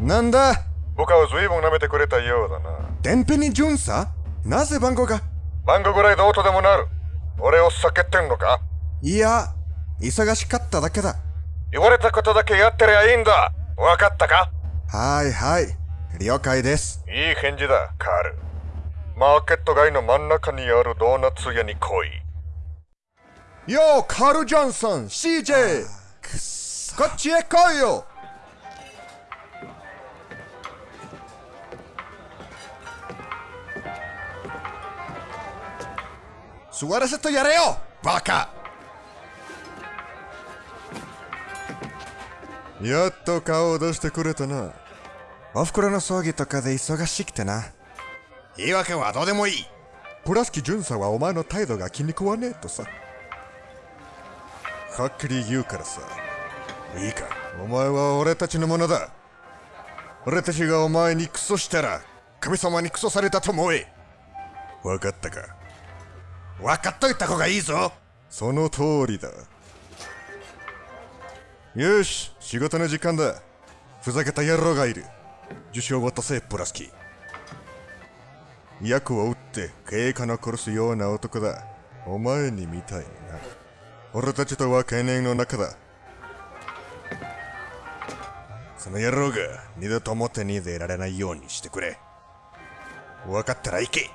なんだ?部下を随分舐めてくれたようだな。天秤に巡査なぜ番号が?番号ぐらいどうとでもなる。俺を避けてんのか?いや、忙しかっただけだ。言われたことだけやってりゃいいんだ。わかったか?はいはい。了解です。いい返事だ、カール。マーケット街の真ん中にあるドーナツ屋に来い。よー、カール・ジョンソン、CJ! こっちへ来いよ座らせてやれよバカやっと顔を出してくれたな。おふくろの葬儀とかで忙しくてな。言い訳はどうでもいい。プラスキ巡査はお前の態度が気に食わねえとさ。はっきり言うからさ。いいか、お前は俺たちのものだ。俺たちがお前にクソしたら、神様にクソされたと思え。わかったか？分かっといた方がいいぞその通りだ。よし、仕事の時間だ。ふざけた野郎がいる。受賞を渡せ、プラスキ。役を打って警官を殺すような男だ。お前にみたいにな。俺たちとは懸念の中だ。その野郎が二度と表に出られないようにしてくれ。分かったら行け。